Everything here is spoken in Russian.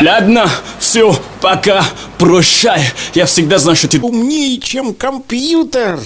Ладно, все, пока, прощай. Я всегда знал, что ты... Умнее, чем компьютер.